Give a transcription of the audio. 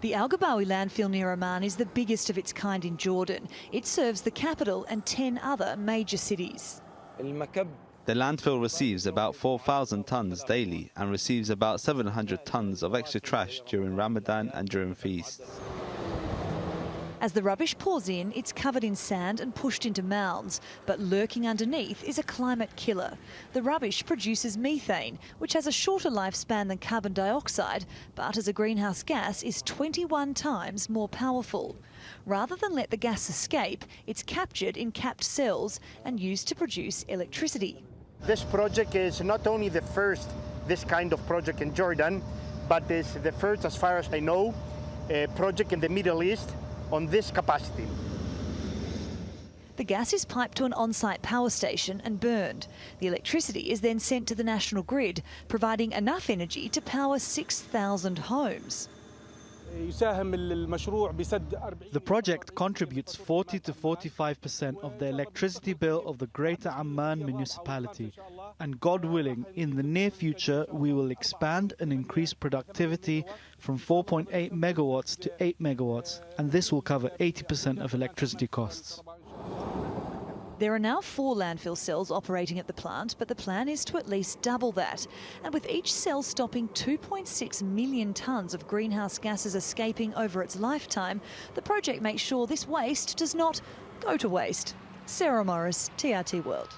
The Al Ghabawi landfill near Amman is the biggest of its kind in Jordan. It serves the capital and 10 other major cities. The landfill receives about 4,000 tons daily and receives about 700 tons of extra trash during Ramadan and during feasts. As the rubbish pours in, it's covered in sand and pushed into mounds, but lurking underneath is a climate killer. The rubbish produces methane, which has a shorter lifespan than carbon dioxide, but as a greenhouse gas is 21 times more powerful. Rather than let the gas escape, it's captured in capped cells and used to produce electricity. This project is not only the first this kind of project in Jordan, but is the first, as far as I know, project in the Middle East on this capacity. The gas is piped to an on-site power station and burned. The electricity is then sent to the national grid, providing enough energy to power 6,000 homes. The project contributes 40 to 45% of the electricity bill of the Greater Amman municipality. And God willing, in the near future, we will expand and increase productivity from 4.8 megawatts to 8 megawatts, and this will cover 80% of electricity costs. There are now four landfill cells operating at the plant, but the plan is to at least double that. And with each cell stopping 2.6 million tonnes of greenhouse gases escaping over its lifetime, the project makes sure this waste does not go to waste. Sarah Morris, TRT World.